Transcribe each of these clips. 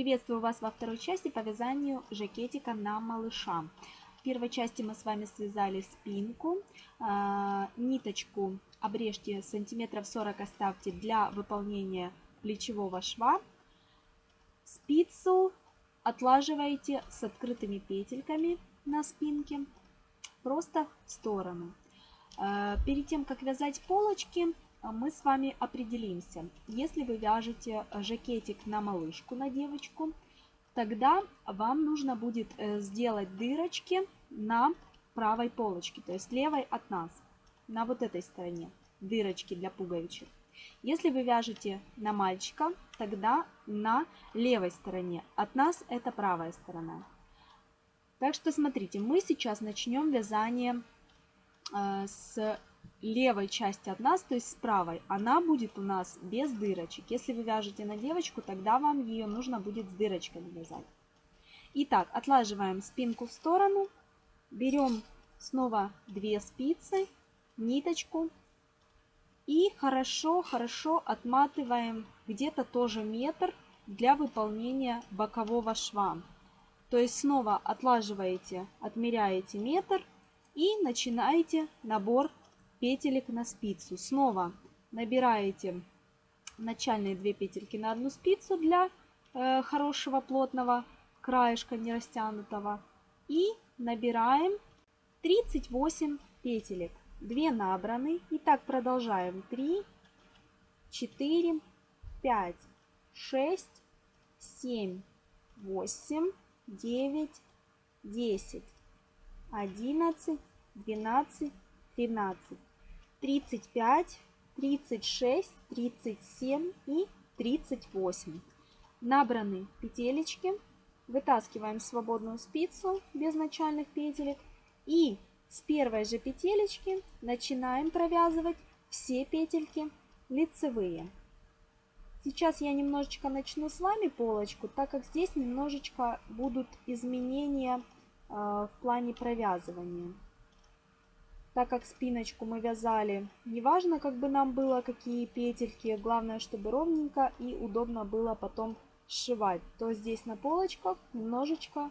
Приветствую вас во второй части по вязанию жакетика на малыша. В первой части мы с вами связали спинку, а, ниточку обрежьте сантиметров 40 оставьте для выполнения плечевого шва. Спицу отлаживаете с открытыми петельками на спинке просто в сторону. А, перед тем, как вязать полочки, мы с вами определимся. Если вы вяжете жакетик на малышку, на девочку, тогда вам нужно будет э, сделать дырочки на правой полочке, то есть левой от нас, на вот этой стороне, дырочки для пуговичек. Если вы вяжете на мальчика, тогда на левой стороне. От нас это правая сторона. Так что смотрите, мы сейчас начнем вязание э, с левой части от нас, то есть с правой, она будет у нас без дырочек. Если вы вяжете на девочку, тогда вам ее нужно будет с дырочками вязать. Итак, отлаживаем спинку в сторону, берем снова две спицы, ниточку и хорошо-хорошо отматываем где-то тоже метр для выполнения бокового шва. То есть снова отлаживаете, отмеряете метр и начинаете набор петелек на спицу. Снова набираете начальные две петельки на одну спицу для э, хорошего плотного краешка не растянутого. И набираем 38 петелек. 2 набраны. И так продолжаем. 3, 4, 5, 6, 7, 8, 9, 10, 11, 12, 13. 35, 36, 37 и 38. Набраны петелечки. Вытаскиваем свободную спицу без начальных петелек. И с первой же петелечки начинаем провязывать все петельки лицевые. Сейчас я немножечко начну с вами полочку, так как здесь немножечко будут изменения э, в плане провязывания так как спиночку мы вязали, неважно, как бы нам было, какие петельки, главное, чтобы ровненько и удобно было потом сшивать, то здесь на полочках немножечко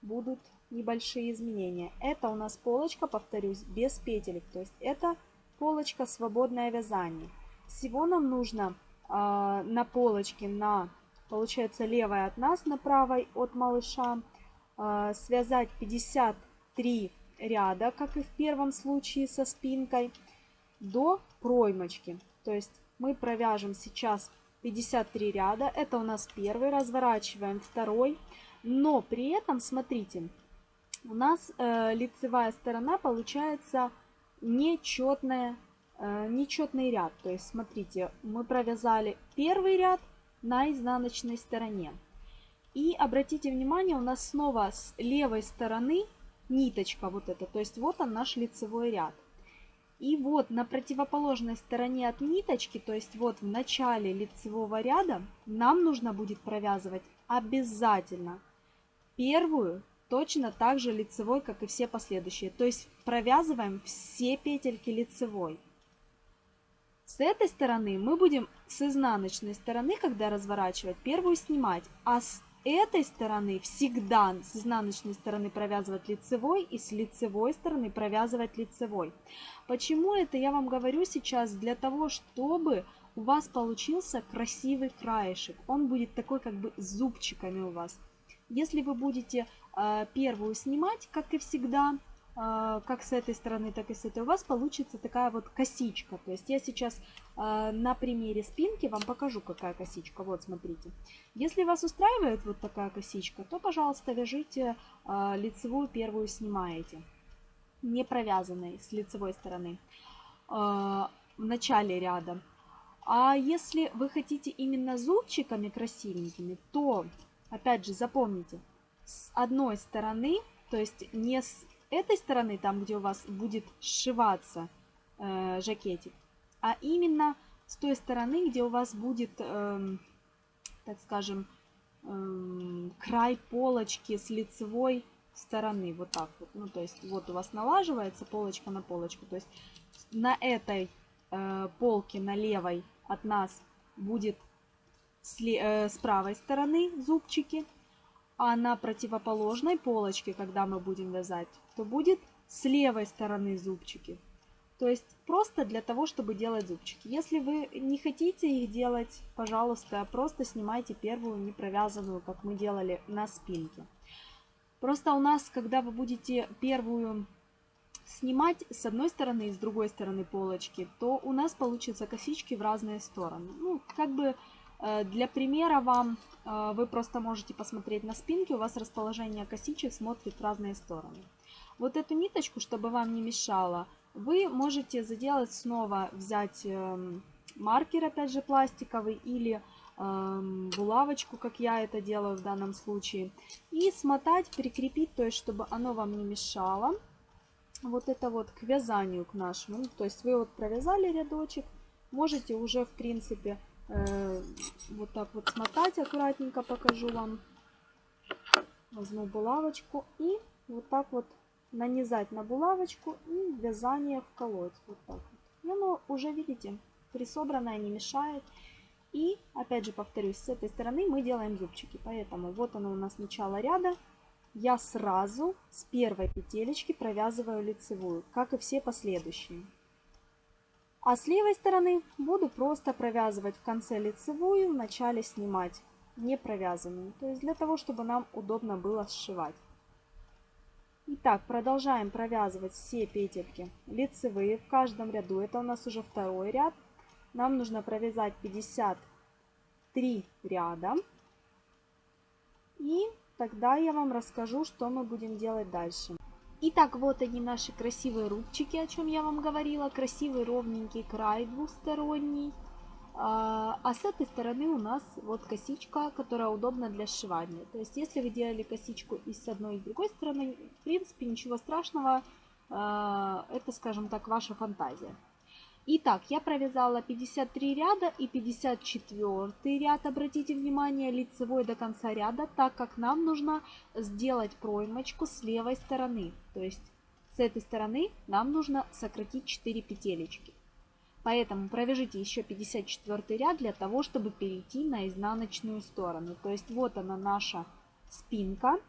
будут небольшие изменения. Это у нас полочка, повторюсь, без петелек, то есть это полочка свободное вязание. Всего нам нужно э, на полочке, на, получается, левой от нас, на правой от малыша, э, связать 53 ряда, как и в первом случае со спинкой, до проймочки. То есть мы провяжем сейчас 53 ряда. Это у нас первый, разворачиваем второй. Но при этом, смотрите, у нас э, лицевая сторона получается нечетная, э, нечетный ряд. То есть, смотрите, мы провязали первый ряд на изнаночной стороне. И обратите внимание, у нас снова с левой стороны ниточка вот эта. То есть вот он наш лицевой ряд. И вот на противоположной стороне от ниточки, то есть вот в начале лицевого ряда, нам нужно будет провязывать обязательно первую точно так же лицевой, как и все последующие. То есть провязываем все петельки лицевой. С этой стороны мы будем с изнаночной стороны, когда разворачивать, первую снимать, а с этой стороны всегда с изнаночной стороны провязывать лицевой и с лицевой стороны провязывать лицевой. Почему это я вам говорю сейчас? Для того, чтобы у вас получился красивый краешек. Он будет такой как бы с зубчиками у вас. Если вы будете э, первую снимать, как и всегда, как с этой стороны, так и с этой, у вас получится такая вот косичка. То есть я сейчас а, на примере спинки вам покажу, какая косичка. Вот, смотрите. Если вас устраивает вот такая косичка, то, пожалуйста, вяжите а, лицевую первую снимаете, не провязанной с лицевой стороны в начале ряда. А если вы хотите именно зубчиками красивенькими, то, опять же, запомните, с одной стороны, то есть не с этой стороны, там, где у вас будет сшиваться э, жакетик, а именно с той стороны, где у вас будет, э, так скажем, э, край полочки с лицевой стороны, вот так вот. Ну, то есть вот у вас налаживается полочка на полочку, то есть на этой э, полке, на левой от нас будет с, э, с правой стороны зубчики, а на противоположной полочке, когда мы будем вязать, то будет с левой стороны зубчики. То есть просто для того, чтобы делать зубчики. Если вы не хотите их делать, пожалуйста, просто снимайте первую не провязанную, как мы делали на спинке. Просто у нас, когда вы будете первую снимать с одной стороны и с другой стороны полочки, то у нас получатся косички в разные стороны. Ну, как бы для примера вам э, вы просто можете посмотреть на спинке, у вас расположение косичек смотрит в разные стороны. Вот эту ниточку, чтобы вам не мешало, вы можете заделать снова, взять эм, маркер, опять же, пластиковый или эм, булавочку, как я это делаю в данном случае, и смотать, прикрепить, то есть, чтобы оно вам не мешало. Вот это вот к вязанию к нашему. То есть вы вот провязали рядочек, можете уже, в принципе, э, вот так вот смотать, аккуратненько покажу вам. Возьму булавочку и вот так вот нанизать на булавочку и вязание вколоть. Вот так вот. И оно уже, видите, присобранное, не мешает. И, опять же, повторюсь, с этой стороны мы делаем зубчики. Поэтому вот оно у нас начало ряда. Я сразу с первой петелечки провязываю лицевую, как и все последующие. А с левой стороны буду просто провязывать в конце лицевую, в начале снимать не провязанную. То есть для того, чтобы нам удобно было сшивать. Итак, продолжаем провязывать все петельки лицевые в каждом ряду. Это у нас уже второй ряд. Нам нужно провязать 53 ряда. И тогда я вам расскажу, что мы будем делать дальше. Итак, вот они наши красивые рубчики, о чем я вам говорила. Красивый ровненький край двусторонний. А, а с этой стороны у нас вот косичка, которая удобна для сшивания. То есть, если вы делали косичку и с одной, и с другой стороны, в принципе, ничего страшного. А, это, скажем так, ваша фантазия. Итак, я провязала 53 ряда и 54 ряд, обратите внимание, лицевой до конца ряда, так как нам нужно сделать проймочку с левой стороны. То есть, с этой стороны нам нужно сократить 4 петелечки. Поэтому провяжите еще 54 ряд для того, чтобы перейти на изнаночную сторону. То есть вот она наша спинка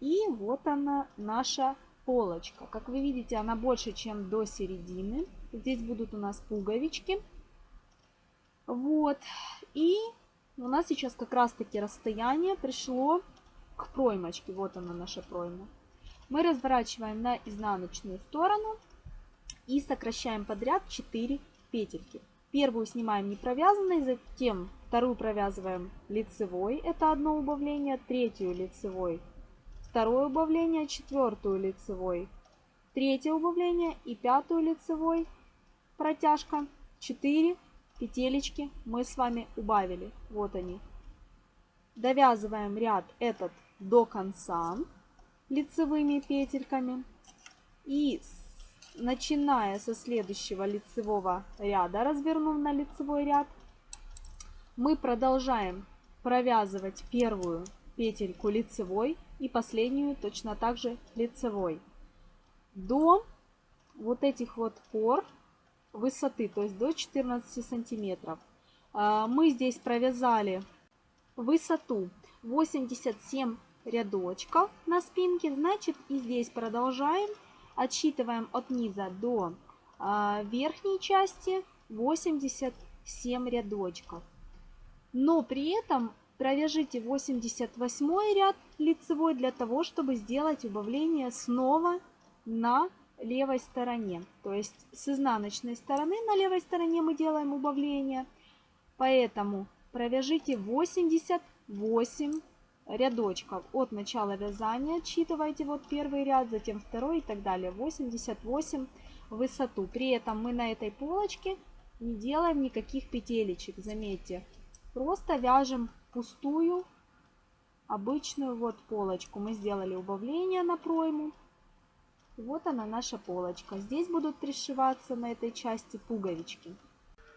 и вот она наша полочка. Как вы видите, она больше, чем до середины. Здесь будут у нас пуговички. Вот. И у нас сейчас как раз таки расстояние пришло к проймочке. Вот она наша пройма. Мы разворачиваем на изнаночную сторону и сокращаем подряд 4 петельки. Первую снимаем не провязанной, затем вторую провязываем лицевой, это одно убавление, третью лицевой, второе убавление, четвертую лицевой, третье убавление и пятую лицевой, протяжка, 4 петелечки мы с вами убавили, вот они. Довязываем ряд этот до конца лицевыми петельками. И начиная со следующего лицевого ряда, развернув на лицевой ряд, мы продолжаем провязывать первую петельку лицевой и последнюю точно так же лицевой. До вот этих вот пор высоты, то есть до 14 сантиметров. А, мы здесь провязали высоту 87 рядочков на спинке, значит и здесь продолжаем Отсчитываем от низа до а, верхней части 87 рядочков. Но при этом провяжите 88 ряд лицевой для того, чтобы сделать убавление снова на левой стороне. То есть с изнаночной стороны на левой стороне мы делаем убавление. Поэтому провяжите 88 рядочков от начала вязания. Отсчитывайте вот первый ряд, затем второй и так далее. 88 высоту. При этом мы на этой полочке не делаем никаких петелечек, заметьте. Просто вяжем пустую обычную вот полочку. Мы сделали убавление на пройму. Вот она наша полочка. Здесь будут пришиваться на этой части пуговички.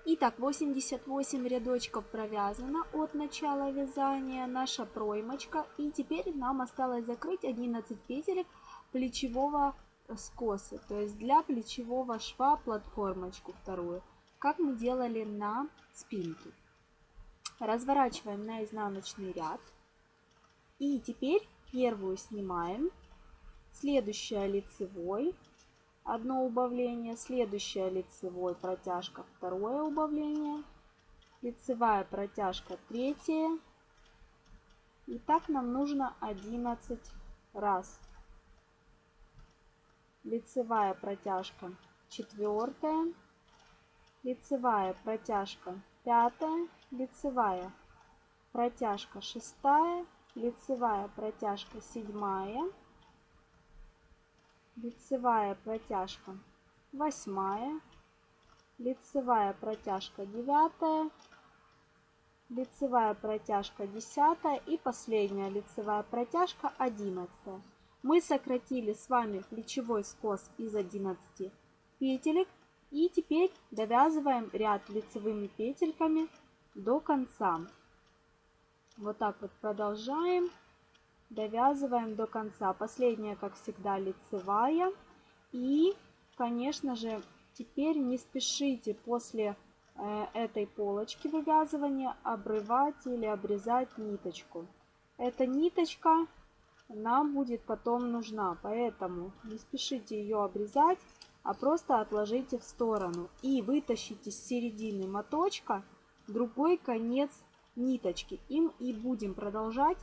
Итак, 88 рядочков провязано от начала вязания, наша проймочка. И теперь нам осталось закрыть 11 петелек плечевого скоса, то есть для плечевого шва платформочку вторую, как мы делали на спинке. разворачиваем на изнаночный ряд. И теперь первую снимаем, следующая лицевой, одно убавление, следующая лицевой. Протяжка, второе убавление, лицевая протяжка, третье. И так нам нужно 11 раз. Лицевая протяжка, четвертая, лицевая протяжка, пятая, лицевая протяжка, шестая, лицевая протяжка, седьмая, лицевая протяжка восьмая, лицевая протяжка девятая, лицевая протяжка десятая. И последняя лицевая протяжка одиннадцатая. Мы сократили с вами плечевой скос из 11 петелек. И теперь довязываем ряд лицевыми петельками до конца. Вот так вот продолжаем довязываем до конца. Последняя, как всегда, лицевая. И, конечно же, теперь не спешите после э, этой полочки вывязывания обрывать или обрезать ниточку. Эта ниточка нам будет потом нужна, поэтому не спешите ее обрезать, а просто отложите в сторону и вытащите с середины моточка другой конец ниточки. Им и будем продолжать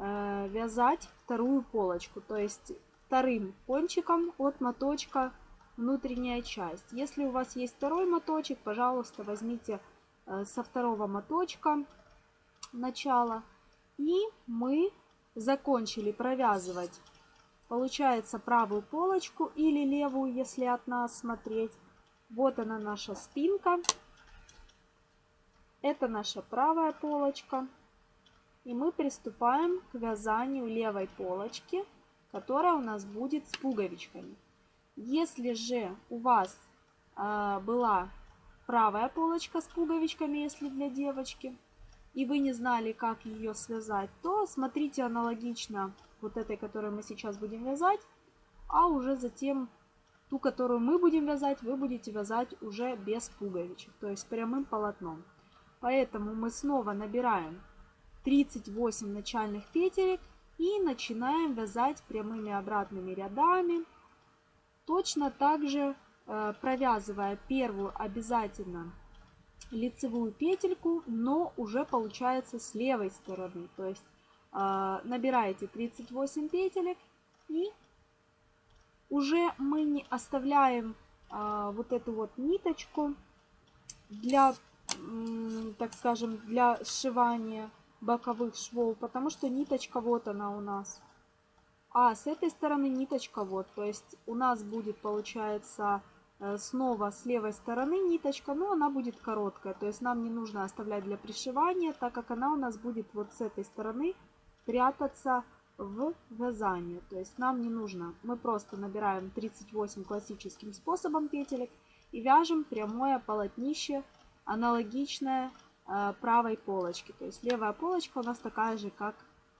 вязать вторую полочку, то есть вторым кончиком от моточка внутренняя часть. Если у вас есть второй моточек, пожалуйста, возьмите э, со второго моточка начало. И мы закончили провязывать, получается, правую полочку или левую, если от нас смотреть. Вот она наша спинка. Это наша правая полочка. И мы приступаем к вязанию левой полочки, которая у нас будет с пуговичками. Если же у вас э, была правая полочка с пуговичками, если для девочки, и вы не знали, как ее связать, то смотрите аналогично вот этой, которую мы сейчас будем вязать, а уже затем ту, которую мы будем вязать, вы будете вязать уже без пуговичек, то есть прямым полотном. Поэтому мы снова набираем 38 начальных петелек и начинаем вязать прямыми обратными рядами. Точно так же э, провязывая первую обязательно лицевую петельку, но уже получается с левой стороны. То есть э, набираете 38 петелек и уже мы не оставляем э, вот эту вот ниточку для, так скажем, для сшивания боковых швов, потому что ниточка вот она у нас. А с этой стороны ниточка вот, то есть у нас будет получается э, снова с левой стороны ниточка, но она будет короткая, то есть нам не нужно оставлять для пришивания, так как она у нас будет вот с этой стороны прятаться в вязание. То есть нам не нужно, мы просто набираем 38 классическим способом петелек и вяжем прямое полотнище аналогичное правой полочки. То есть левая полочка у нас такая же, как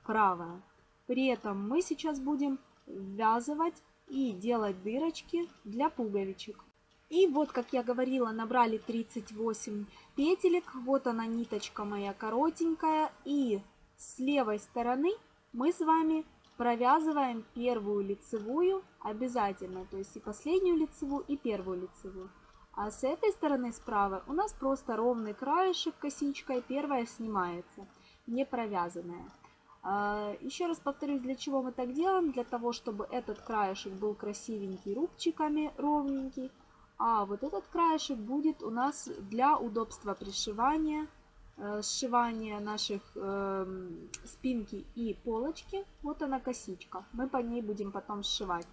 правая. При этом мы сейчас будем ввязывать и делать дырочки для пуговичек. И вот, как я говорила, набрали 38 петелек. Вот она ниточка моя коротенькая. И с левой стороны мы с вами провязываем первую лицевую обязательно. То есть и последнюю лицевую, и первую лицевую. А с этой стороны справа у нас просто ровный краешек косичкой, первая снимается, не провязанная. А, еще раз повторюсь, для чего мы так делаем? Для того, чтобы этот краешек был красивенький рубчиками, ровненький. А вот этот краешек будет у нас для удобства пришивания, э, сшивания наших э, спинки и полочки. Вот она косичка. Мы по ней будем потом сшивать.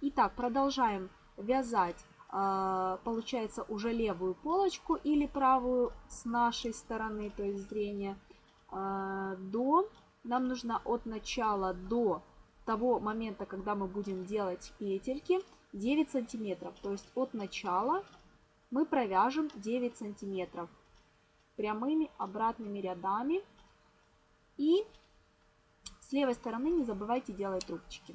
Итак, продолжаем вязать получается уже левую полочку или правую с нашей стороны, то есть зрения, а, до, нам нужно от начала до того момента, когда мы будем делать петельки, 9 сантиметров. То есть от начала мы провяжем 9 сантиметров прямыми обратными рядами. И с левой стороны не забывайте делать трубочки.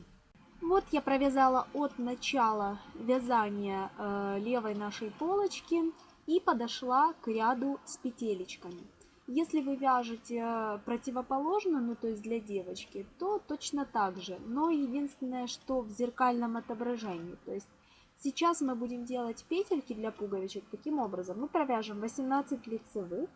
Вот я провязала от начала вязания э, левой нашей полочки и подошла к ряду с петелечками. Если вы вяжете противоположную, ну то есть для девочки, то точно так же. Но единственное, что в зеркальном отображении. То есть сейчас мы будем делать петельки для пуговичек таким образом. Мы провяжем 18 лицевых.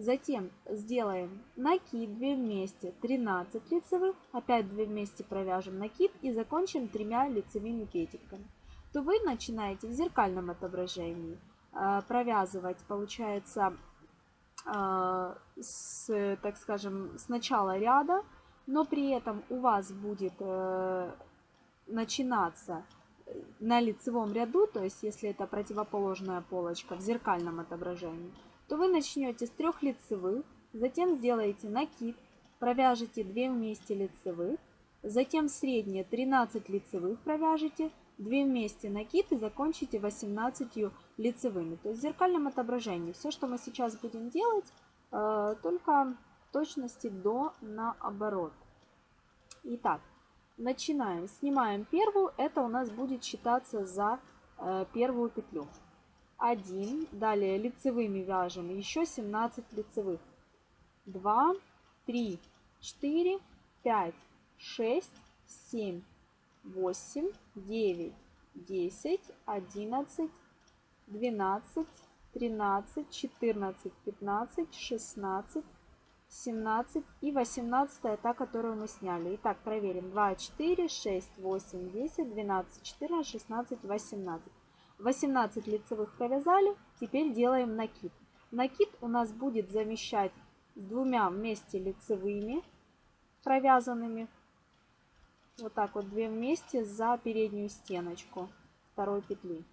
Затем сделаем накид 2 вместе 13 лицевых. Опять 2 вместе провяжем накид и закончим тремя лицевыми петельками. То вы начинаете в зеркальном отображении э, провязывать, получается, а, с, так скажем, с начала ряда, но при этом у вас будет э, начинаться на лицевом ряду, то есть если это противоположная полочка в зеркальном отображении, то вы начнете с трех лицевых, затем сделаете накид, провяжете 2 вместе лицевых, затем средние 13 лицевых провяжете, 2 вместе накид и закончите 18 лицевыми. То есть в зеркальном отображении. Все, что мы сейчас будем делать, э, только точности до наоборот. Итак, начинаем. Снимаем первую. Это у нас будет считаться за э, первую петлю. 1. Далее лицевыми вяжем еще 17 лицевых. 2, 3, 4, 5, 6, 7, 8, 9, 10, 11, 12, 13, 14, 15, 16, 17 и 18 та, которую мы сняли. Итак, проверим. 2, 4, 6, 8, 10, 12, 14, 16, 18. 18 лицевых провязали. Теперь делаем накид. Накид у нас будет замещать двумя вместе лицевыми провязанными вот так вот две вместе за переднюю стеночку второй петли.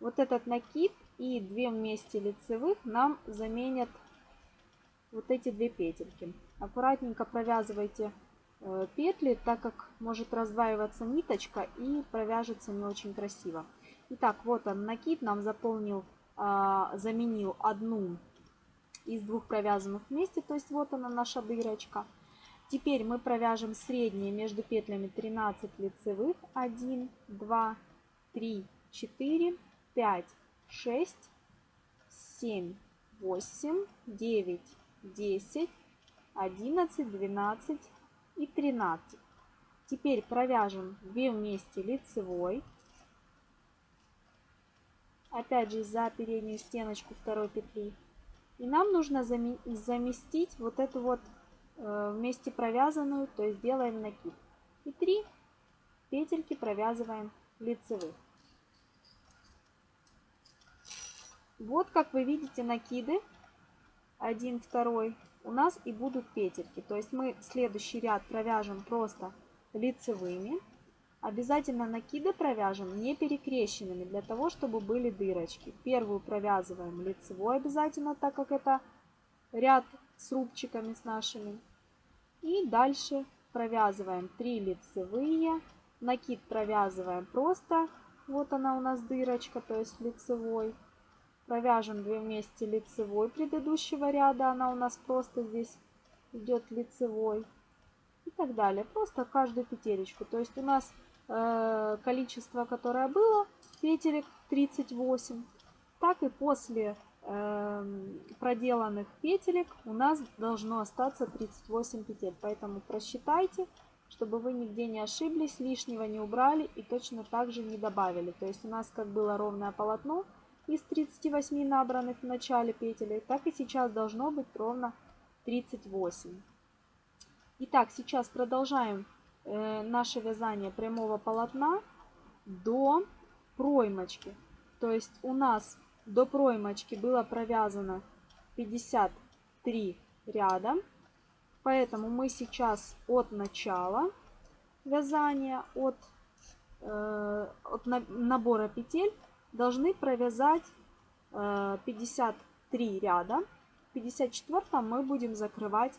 Вот этот накид и две вместе лицевых нам заменят вот эти две петельки. Аккуратненько провязывайте петли, так как может раздваиваться ниточка и провяжется не очень красиво. Итак, вот он накид нам заполнил, а, заменил одну из двух провязанных вместе, то есть вот она наша дырочка. Теперь мы провяжем средние между петлями 13 лицевых. 1, 2, 3, 4, 5, 6, 7, 8, 9, 10, 11, 12 и 13. Теперь провяжем 2 вместе лицевой. Опять же за переднюю стеночку второй петли. И нам нужно заместить вот эту вот Э, вместе провязанную, то есть делаем накид. И 3 петельки провязываем лицевых. Вот как вы видите накиды, один, второй, у нас и будут петельки. То есть мы следующий ряд провяжем просто лицевыми. Обязательно накиды провяжем не перекрещенными, для того, чтобы были дырочки. Первую провязываем лицевой обязательно, так как это ряд с рубчиками с нашими. И дальше провязываем 3 лицевые. Накид провязываем просто. Вот она у нас дырочка, то есть лицевой. Провяжем 2 вместе лицевой предыдущего ряда. Она у нас просто здесь идет лицевой. И так далее. Просто каждую петелечку. То есть у нас э, количество, которое было, петелек 38. Так и после Эм, проделанных петелек у нас должно остаться 38 петель. Поэтому просчитайте, чтобы вы нигде не ошиблись, лишнего не убрали и точно так же не добавили. То есть у нас как было ровное полотно из 38 набранных в начале петель, так и сейчас должно быть ровно 38. Итак, сейчас продолжаем э, наше вязание прямого полотна до проймочки. То есть у нас до проймочки было провязано 53 ряда. Поэтому мы сейчас от начала вязания, от, э, от набора петель должны провязать э, 53 ряда. В 54 мы будем закрывать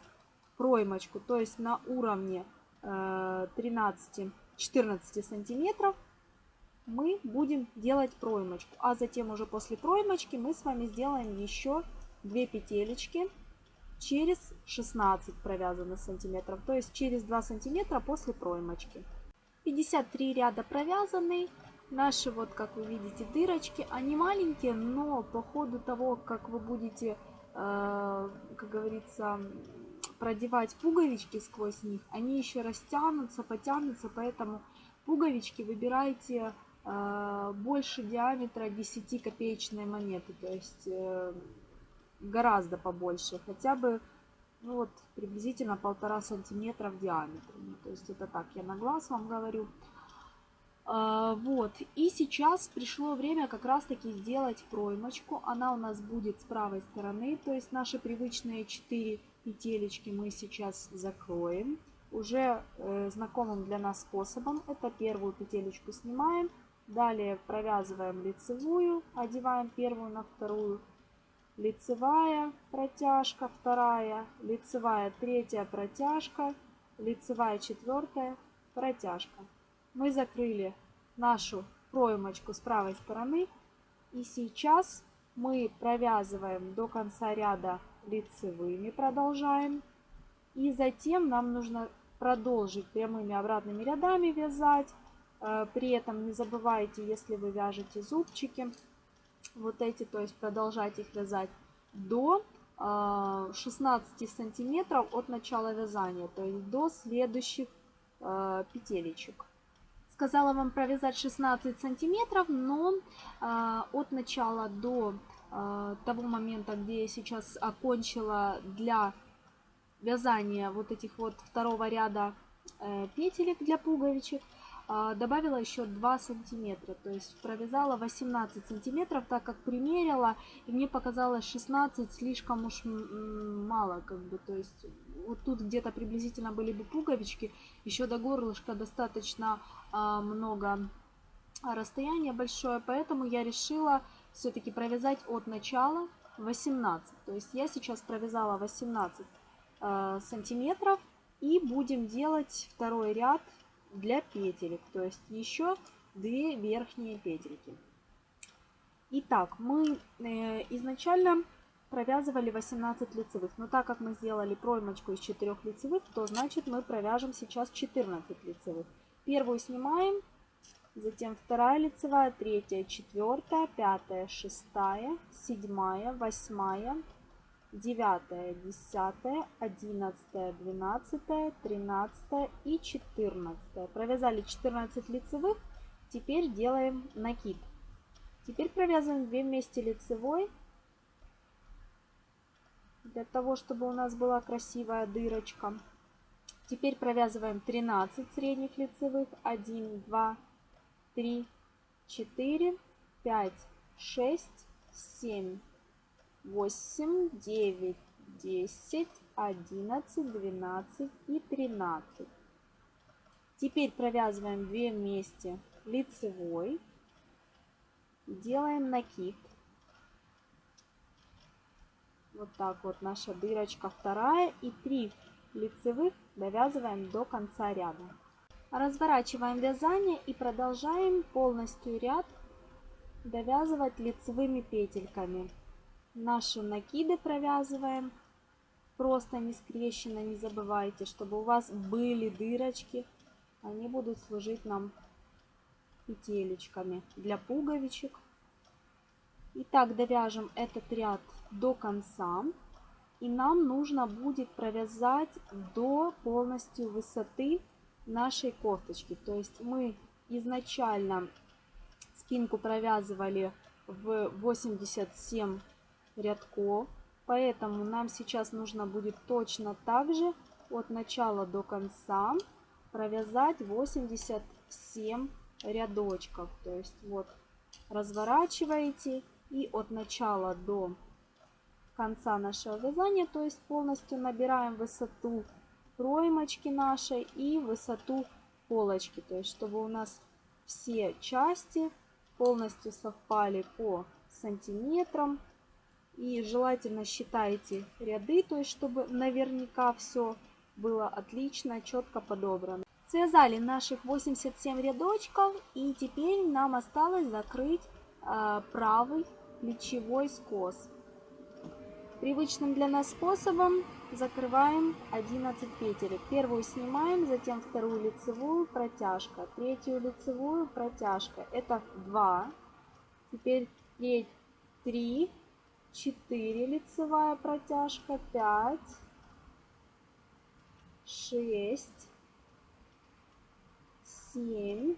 проймочку, то есть на уровне э, 13-14 сантиметров мы будем делать проймочку. А затем уже после проймочки мы с вами сделаем еще 2 петелечки через 16 провязанных сантиметров. То есть через 2 сантиметра после проймочки. 53 ряда провязаны. Наши, вот как вы видите, дырочки, они маленькие, но по ходу того, как вы будете как говорится, продевать пуговички сквозь них, они еще растянутся, потянутся, поэтому пуговички выбирайте э, больше диаметра 10 копеечной монеты, то есть э, гораздо побольше, хотя бы ну вот приблизительно полтора сантиметра в диаметре. Ну, то есть это так, я на глаз вам говорю. А, вот, и сейчас пришло время как раз таки сделать проймочку. Она у нас будет с правой стороны, то есть наши привычные 4 петелечки мы сейчас закроем. Уже э, знакомым для нас способом. Это первую петелечку снимаем, далее провязываем лицевую, одеваем первую на вторую, лицевая протяжка, вторая, лицевая третья протяжка, лицевая четвертая протяжка. Мы закрыли нашу проймочку с правой стороны. И сейчас мы провязываем до конца ряда лицевыми, продолжаем. И затем нам нужно продолжить прямыми обратными рядами вязать. Э, при этом не забывайте, если вы вяжете зубчики, вот эти, то есть продолжать их вязать до 16 э, сантиметров от начала вязания, то есть до следующих э, петелечек. Сказала вам провязать 16 сантиметров, но от начала до того момента, где я сейчас окончила для вязания вот этих вот второго ряда э, петелек для пуговичек, а, добавила еще 2 сантиметра, то есть провязала 18 сантиметров, так как примерила, и мне показалось 16 слишком уж мало, как бы, то есть вот тут где-то приблизительно были бы пуговички, еще до горлышка достаточно много расстояния большое, поэтому я решила все-таки провязать от начала 18, то есть я сейчас провязала 18 Э, сантиметров. И будем делать второй ряд для петелек, то есть еще две верхние петельки. Итак, мы э, изначально провязывали 18 лицевых, но так как мы сделали проймочку из 4 лицевых, то значит мы провяжем сейчас 14 лицевых. Первую снимаем, затем вторая лицевая, третья, четвертая, пятая, шестая, седьмая, восьмая, 9, 10, 11, 12, 13 и 14. Провязали 14 лицевых. Теперь делаем накид. Теперь провязываем 2 вместе лицевой. Для того, чтобы у нас была красивая дырочка. Теперь провязываем 13 средних лицевых. 1, 2, 3, 4, 5, 6, 7, 8, 9, 10, 11, 12 и 13. Теперь провязываем 2 вместе лицевой. Делаем накид. Вот так вот наша дырочка вторая. И 3 лицевых довязываем до конца ряда. Разворачиваем вязание и продолжаем полностью ряд довязывать лицевыми петельками. Наши накиды провязываем. Просто не скрещенно, не забывайте, чтобы у вас были дырочки. Они будут служить нам петелечками для пуговичек. Итак, довяжем этот ряд до конца. И нам нужно будет провязать до полностью высоты нашей кофточки. То есть мы изначально спинку провязывали в 87 рядков. Поэтому нам сейчас нужно будет точно так же от начала до конца провязать 87 рядочков. То есть вот разворачиваете и от начала до конца нашего вязания, то есть полностью набираем высоту проймочки нашей и высоту полочки. То есть чтобы у нас все части полностью совпали по сантиметрам. И желательно считайте ряды, то есть чтобы наверняка все было отлично, четко подобрано. Связали наших 87 рядочков и теперь нам осталось закрыть э, правый плечевой скос. Привычным для нас способом закрываем 11 петелек. Первую снимаем, затем вторую лицевую, протяжка, третью лицевую, протяжка. Это 2. Теперь 3, 4 лицевая протяжка, 5, 6, 7,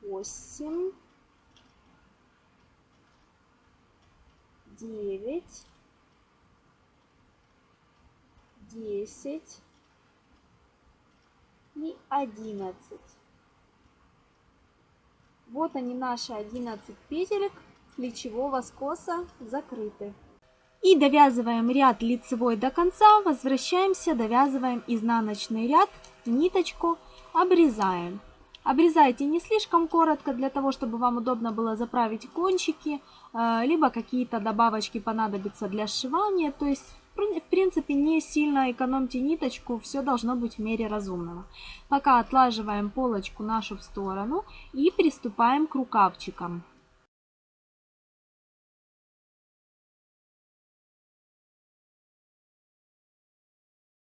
8, 9, 10 и 11. Вот они наши 11 петелек плечевого скоса закрыты. И довязываем ряд лицевой до конца, возвращаемся, довязываем изнаночный ряд, ниточку обрезаем. Обрезайте не слишком коротко, для того, чтобы вам удобно было заправить кончики, либо какие-то добавочки понадобятся для сшивания. То есть, в принципе, не сильно экономьте ниточку, все должно быть в мере разумного. Пока отлаживаем полочку нашу в сторону и приступаем к рукавчикам.